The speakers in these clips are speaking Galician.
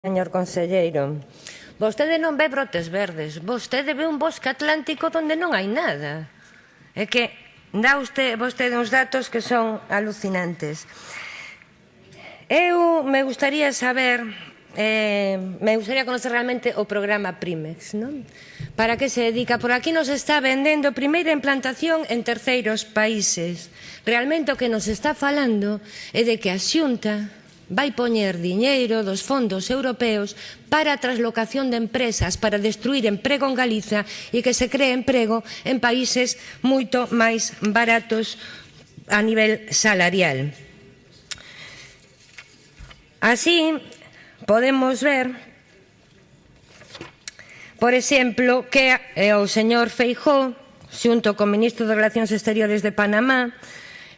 Señor conselleiro, vostede non ve brotes verdes, vostede ve un bosque atlántico onde non hai nada. É que dá usted, vostede uns datos que son alucinantes. Eu me gustaría saber, eh, me gustaría conocer realmente o programa Primex, non? Para que se dedica? Por aquí nos está vendendo primeira implantación en terceiros países. Realmente o que nos está falando é de que a xunta vai poñer diñeiro dos fondos europeos para a traslocación de empresas, para destruir emprego en Galiza e que se cree emprego en países moito máis baratos a nivel salarial. Así, podemos ver, por exemplo, que eh, o señor Feijó, xunto co ministro de Relacións Exteriores de Panamá,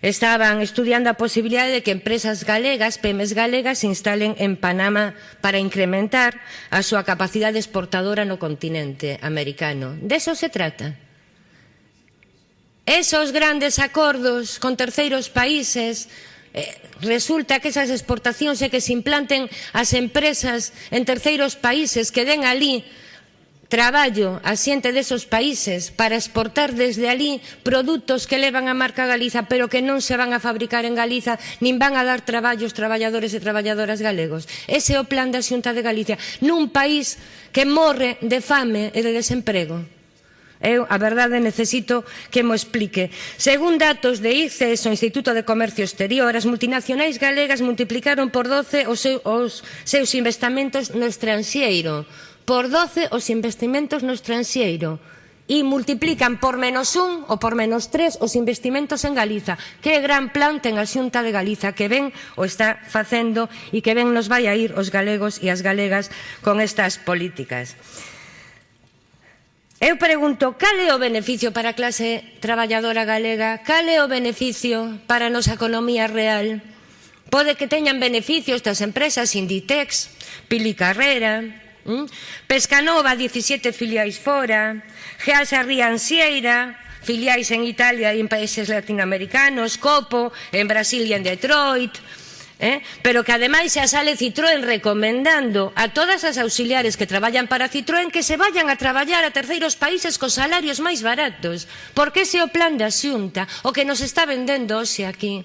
estaban estudiando a posibilidade de que empresas galegas, PEMES galegas, se instalen en Panamá para incrementar a súa capacidade exportadora no continente americano. De eso se trata. Esos grandes acordos con terceiros países eh, resulta que esas exportacións é que se implanten as empresas en terceiros países que den alí traballo a xente desos países para exportar desde alí produtos que levan a marca Galiza pero que non se van a fabricar en Galiza nin van a dar traballo aos traballadores e traballadoras galegos. Ese é o plan da Xunta de Galicia nun país que morre de fame e de desemprego. Eu, a verdade, necesito que mo explique. Según datos de ICES, o Instituto de Comercio Exterior, as multinacionais galegas multiplicaron por 12 os seus, os seus investamentos no estranxeiro por 12 os investimentos no estranxeiro e multiplican por menos un ou por menos tres os investimentos en Galiza. Que gran plan ten a Xunta de Galiza que ben o está facendo e que ben nos vai a ir os galegos e as galegas con estas políticas. Eu pregunto, cal é o beneficio para a clase traballadora galega? Cal é o beneficio para a nosa economía real? Pode que teñan beneficios das empresas Inditex, Pili Carrera, Hm? Pescanova, 17 filiais fora, Geasa Riansieira, filiais en Italia e en países latinoamericanos, Copo, en Brasil e en Detroit, eh? pero que ademais xa sale Citroën recomendando a todas as auxiliares que traballan para Citroën que se vayan a traballar a terceiros países cos salarios máis baratos, porque ese é o plan da xunta, o que nos está vendendo hoxe aquí.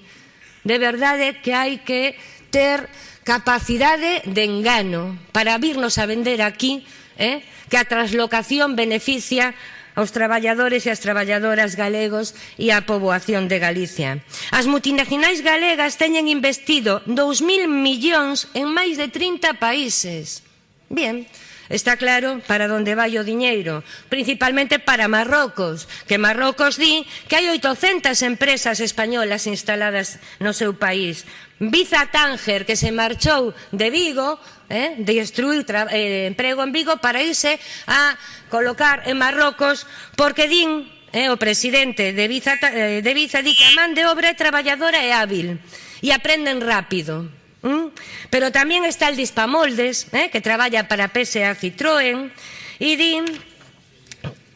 De verdade que hai que ter capacidade de engano para virnos a vender aquí eh, que a traslocación beneficia aos traballadores e as traballadoras galegos e á poboación de Galicia. As multinacionais galegas teñen investido 2.000 millóns en máis de 30 países. Bien, Está claro para onde vai o diñeiro, principalmente para Marrocos, que Marrocos di que hai 800 empresas españolas instaladas no seu país. Biza Tánger, que se marchou de Vigo, eh, destruir eh, emprego en Vigo para irse a colocar en Marrocos porque din eh, o presidente de Biza, eh, de Biza di que a man de obra é traballadora e hábil e aprenden rápido. ¿Mm? Pero tamén está el Dispamoldes, eh, que traballa para PSA Citroën, e din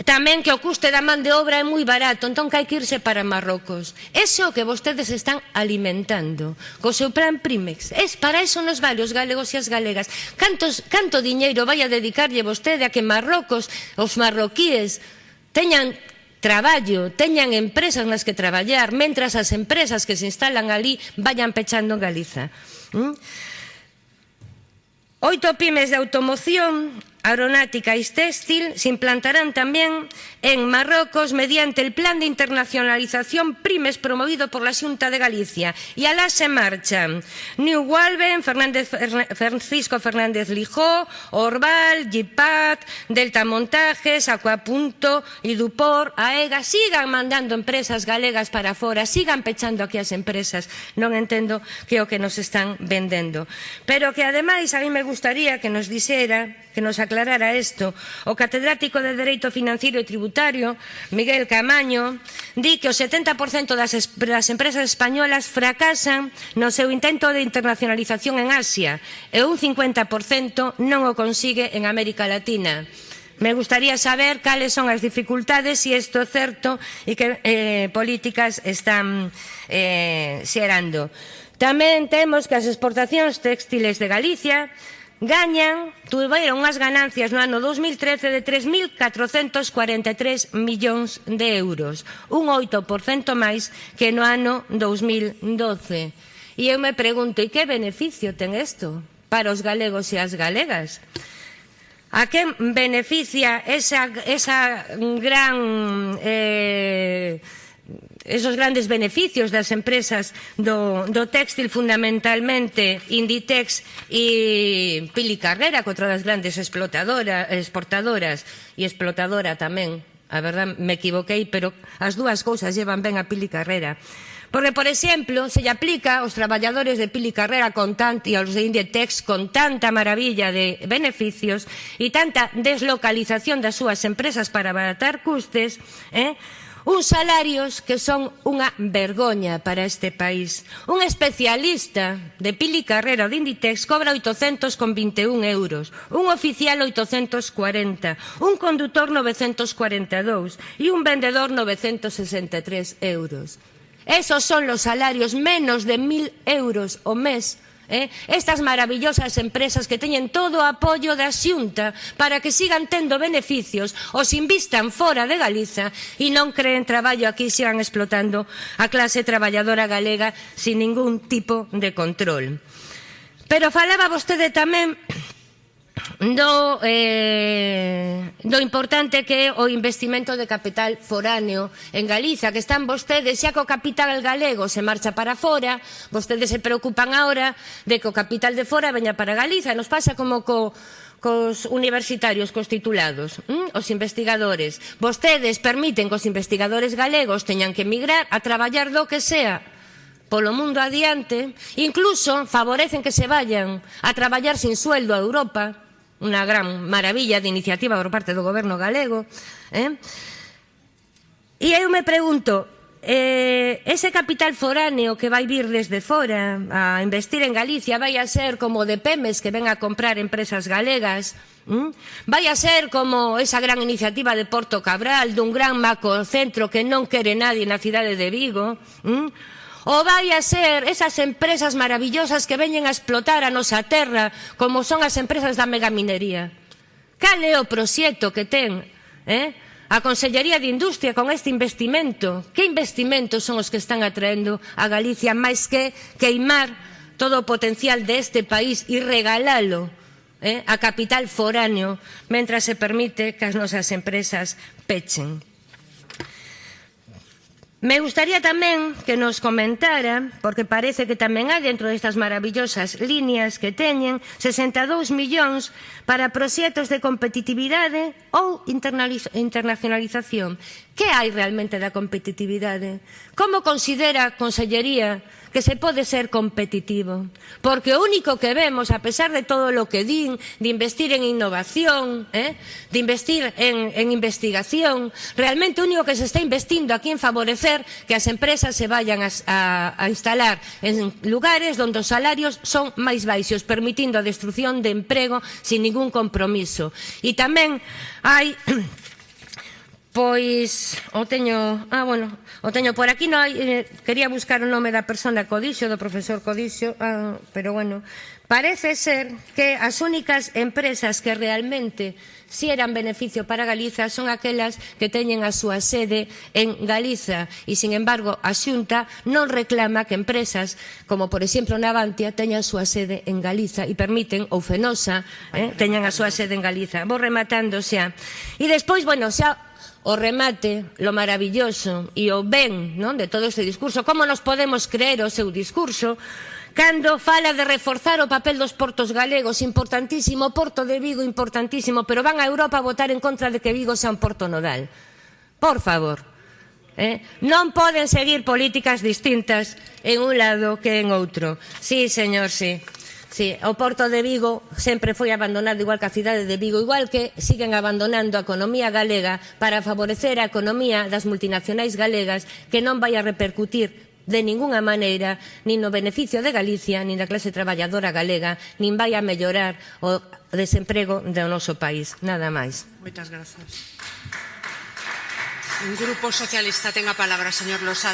tamén que o custe da man de obra é moi barato, entón que hai que irse para Marrocos. Ese o que vostedes están alimentando co seu plan Primex. Es para eso nos vale os galegos e as galegas. Cantos, canto diñeiro vai a dedicarlle vostede a que Marrocos, os marroquíes, teñan traballo, teñan empresas nas que traballar, mentras as empresas que se instalan ali vayan pechando en Galiza. Hm? Oito pymes de automoción aeronáutica e textil se implantarán tamén en Marrocos mediante el Plan de Internacionalización Primes promovido por la Xunta de Galicia. E alá se marchan New Walben, Fernández, Francisco Fernández Lijó, Orval, Gipat, Delta Montajes, Acuapunto, Idupor, AEGA. Sigan mandando empresas galegas para fora, sigan pechando aquí as empresas. Non entendo que o que nos están vendendo. Pero que ademais a mí me gustaría que nos dixera, que nos aclarara aclarara isto, o catedrático de Dereito Financiero e Tributario, Miguel Camaño, di que o 70% das, das empresas españolas fracasan no seu intento de internacionalización en Asia e un 50% non o consigue en América Latina. Me gustaría saber cales son as dificultades, se si isto é certo e que eh, políticas están eh, xerando. Tamén temos que as exportacións textiles de Galicia gañan, tuveron unhas ganancias no ano 2013 de 3.443 millóns de euros, un 8% máis que no ano 2012. E eu me pregunto, e que beneficio ten isto para os galegos e as galegas? A que beneficia esa, esa gran... Eh, esos grandes beneficios das empresas do, do textil fundamentalmente Inditex e Pili Carrera contra das grandes explotadoras, exportadoras e explotadora tamén a verdad me equivoquei, pero as dúas cousas llevan ben a Pili Carrera. Porque, por exemplo, se lle aplica aos traballadores de Pili Carrera con tant, e aos de Inditex con tanta maravilla de beneficios e tanta deslocalización das súas empresas para abaratar custes, eh? Uns salarios que son unha vergoña para este país. Un especialista de Pili Carrera de Inditex cobra 821 euros, un oficial 840, un condutor 942 e un vendedor 963 euros. Esos son los salarios menos de 1.000 euros o mes eh? estas maravillosas empresas que teñen todo o apoio da xunta para que sigan tendo beneficios, os invistan fora de Galiza e non creen traballo aquí sigan explotando a clase traballadora galega sin ningún tipo de control. Pero falaba vostede tamén do, eh, do importante que é o investimento de capital foráneo en Galiza, que están vostedes xa co capital galego se marcha para fora, vostedes se preocupan agora de que o capital de fora veña para Galiza, nos pasa como co, cos universitarios, cos titulados, hm? os investigadores. Vostedes permiten que os investigadores galegos teñan que emigrar a traballar do que sea polo mundo adiante, incluso favorecen que se vayan a traballar sin sueldo a Europa, unha gran maravilla de iniciativa por parte do goberno galego. Eh? E eu me pregunto, eh, ese capital foráneo que vai vir desde fora a investir en Galicia vai a ser como de PEMES que ven a comprar empresas galegas ¿Mm? vai a ser como esa gran iniciativa de Porto Cabral dun gran macrocentro que non quere nadie na cidade de Vigo ¿Mm? O vai a ser esas empresas maravillosas que veñen a explotar a nosa terra como son as empresas da megaminería? Cal é o proxecto que ten eh? a Consellería de Industria con este investimento? Que investimentos son os que están atraendo a Galicia máis que queimar todo o potencial deste de país e regalalo eh, a capital foráneo mentre se permite que as nosas empresas pechen? Me gustaría tamén que nos comentara, porque parece que tamén hai dentro destas maravillosas líneas que teñen, 62 millóns para proxectos de competitividade ou internacionalización. Que hai realmente da competitividade? Como considera a Consellería que se pode ser competitivo. Porque o único que vemos, a pesar de todo lo que din, de investir en innovación, ¿eh? de investir en, en investigación, realmente o único que se está investindo aquí en favorecer que as empresas se vayan a, a, a instalar en lugares donde os salarios son máis baixos, permitindo a destrucción de emprego sin ningún compromiso. E tamén hai Pois o teño, ah, bueno, o teño por aquí, no, eh, quería buscar o nome da persona Codixo, do profesor Codixo, ah, pero bueno, parece ser que as únicas empresas que realmente si eran beneficio para Galiza son aquelas que teñen a súa sede en Galiza e, sin embargo, a Xunta non reclama que empresas como, por exemplo, Navantia teñan a súa sede en Galiza e permiten, ou Fenosa, eh, teñan a súa sede en Galiza. Vou rematando xa. E despois, bueno, xa o remate, lo maravilloso e o ben non de todo este discurso. Como nos podemos creer o seu discurso cando fala de reforzar o papel dos portos galegos, importantísimo, o porto de Vigo, importantísimo, pero van a Europa a votar en contra de que Vigo sea un porto nodal. Por favor, Eh? Non poden seguir políticas distintas en un lado que en outro. Sí, señor, sí. Sí, o Porto de Vigo sempre foi abandonado igual que a cidade de Vigo, igual que siguen abandonando a economía galega para favorecer a economía das multinacionais galegas que non vai a repercutir de ningunha maneira nin no beneficio de Galicia, nin da clase traballadora galega, nin vai a mellorar o desemprego do noso país. Nada máis. Moitas grazas. O grupo socialista ten a palabra, señor Losada.